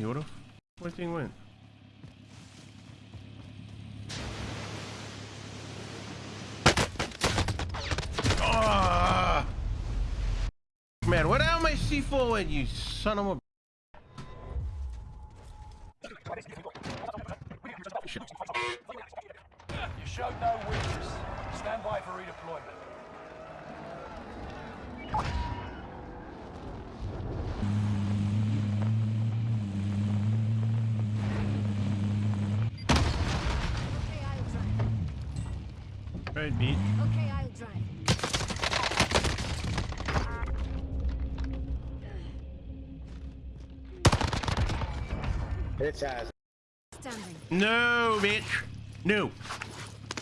He would have. Where do you think went? Ah! Man, what the hell my C4 went, you son of a... You showed no weakness. Stand by for redeployment. Right, beat. Okay, I'll drive. Hit his ass. No, bitch. No.